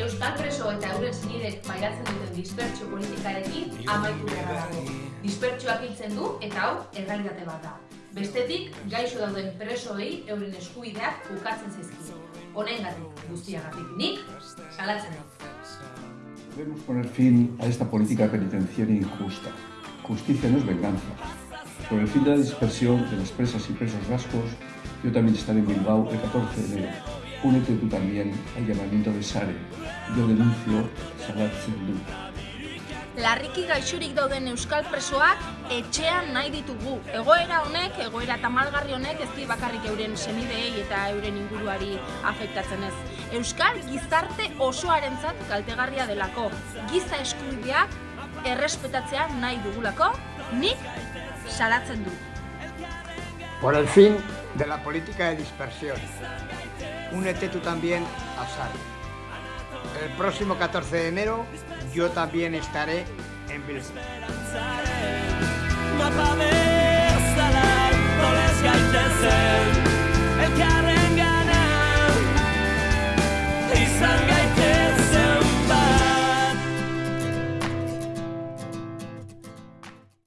Euskal preso eta euren zinidek pairatzen duten dispertsio politikarekin amaitu beharra dago. Dispertsioak hiltzen du eta hau errealitate bat da. Bestetik, gaixo dauden presoei euren eskubideak ukatzen zaizkizu. Honengatik guztiagatik nik salatzen dut. Debemos poner fin a esta política penitenciaria injusta. Justicia no es venganza. Por el fin de la dispersión de las presas y presos vascos, yo también estaré en Bilbao el 14 de enero. Únete tú también al llamamiento de Sare. Yo denuncio Salat Zendu. Larriki gaixurik dauden euskal presoak etxean nahi ditugu. Egoera honek, egoera tamalgarri honek ez di bakarrik euren senideei eta euren inguruari afektatzen ez. Euskal gizarte osoarentzat kaltegarria delako. Giza eskubideak errespetatzea nahi dugulako, nik salatzen du. Por el fin de la política de dispersión. Únete tú también a SAR. El próximo 14 de enero yo también estaré en Bilbao.